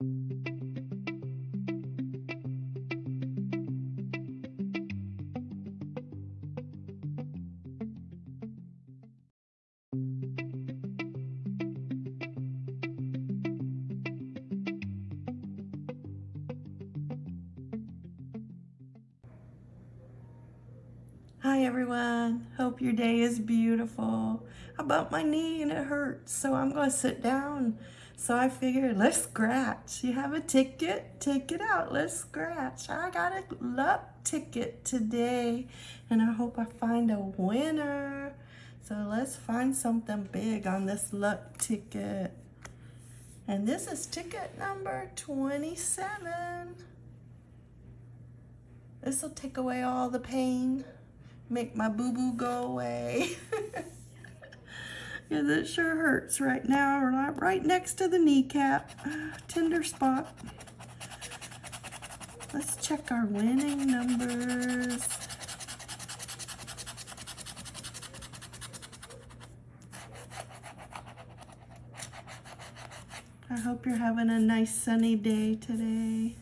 Hi everyone, hope your day is beautiful. I bumped my knee and it hurts, so I'm gonna sit down. So I figured, let's scratch. You have a ticket? Take it out, let's scratch. I got a luck ticket today and I hope I find a winner. So let's find something big on this luck ticket. And this is ticket number 27. This will take away all the pain make my boo-boo go away. yeah, that sure hurts right now, right, right next to the kneecap. Tender spot. Let's check our winning numbers. I hope you're having a nice sunny day today.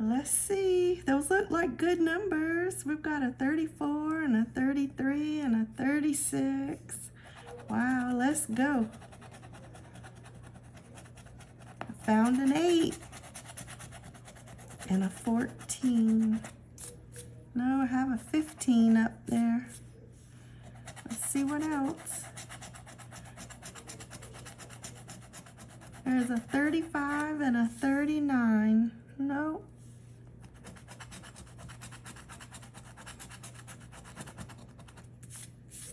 Let's see. Those look like good numbers. We've got a 34 and a 33 and a 36. Wow, let's go. I found an 8 and a 14. No, I have a 15 up there. Let's see what else. There's a 35 and a 39. No.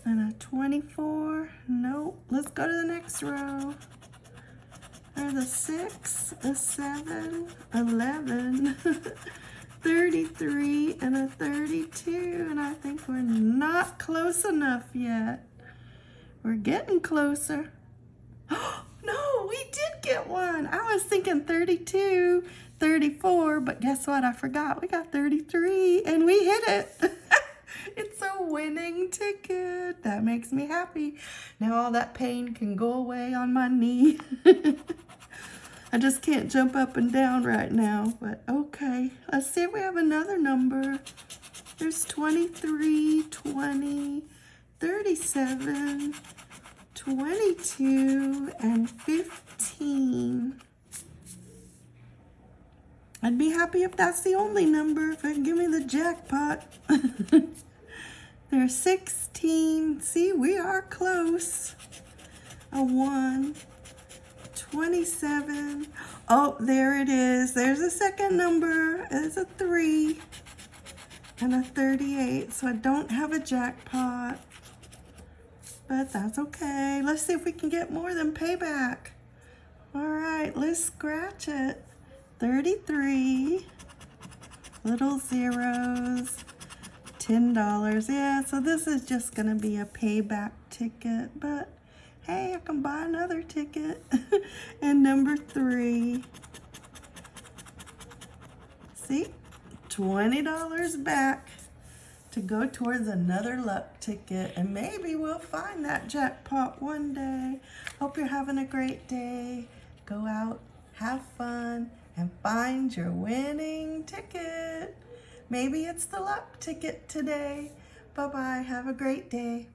And a 24. Nope. Let's go to the next row. There's a 6, a 7, 11, 33, and a 32. And I think we're not close enough yet. We're getting closer. no, we did get one. I was thinking 32, 34, but guess what? I forgot. We got 33, and we hit it. It's a winning ticket. That makes me happy. Now all that pain can go away on my knee. I just can't jump up and down right now, but okay. Let's see if we have another number. There's 23, 20, 37, 22, and 15. I'd be happy if that's the only number, if it give me the jackpot. There's 16. See, we are close. A 1. 27. Oh, there it is. There's a second number. It's a 3. And a 38. So I don't have a jackpot. But that's okay. Let's see if we can get more than payback. All right, let's scratch it. 33. Little zeros. $10. Yeah, so this is just going to be a payback ticket, but hey, I can buy another ticket. and number three, see, $20 back to go towards another luck ticket and maybe we'll find that jackpot one day. Hope you're having a great day. Go out, have fun, and find your winning ticket. Maybe it's the luck ticket today. Bye-bye. Have a great day.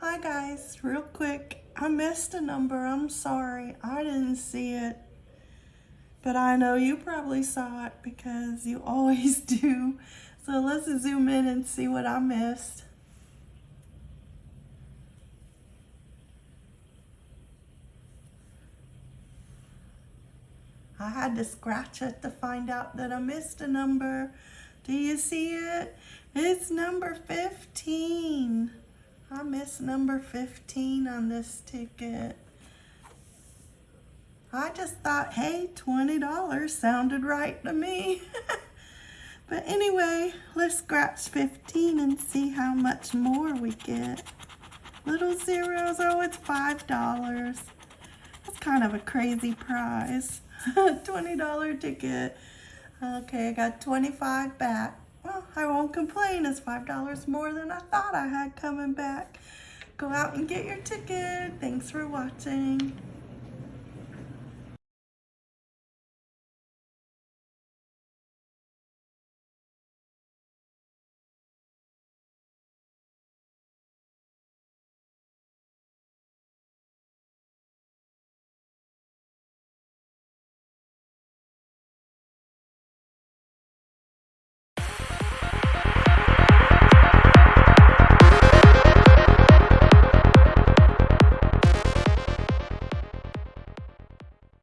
Hi guys, real quick. I missed a number. I'm sorry. I didn't see it. But I know you probably saw it because you always do. So let's zoom in and see what I missed. I had to scratch it to find out that I missed a number. Do you see it? It's number 15. I missed number 15 on this ticket. I just thought, hey, $20 sounded right to me. but anyway, let's scratch 15 and see how much more we get. Little zeros, oh, it's $5. That's kind of a crazy prize. $20 ticket. Okay, I got 25 back. Well, I won't complain. It's $5 more than I thought I had coming back. Go out and get your ticket. Thanks for watching.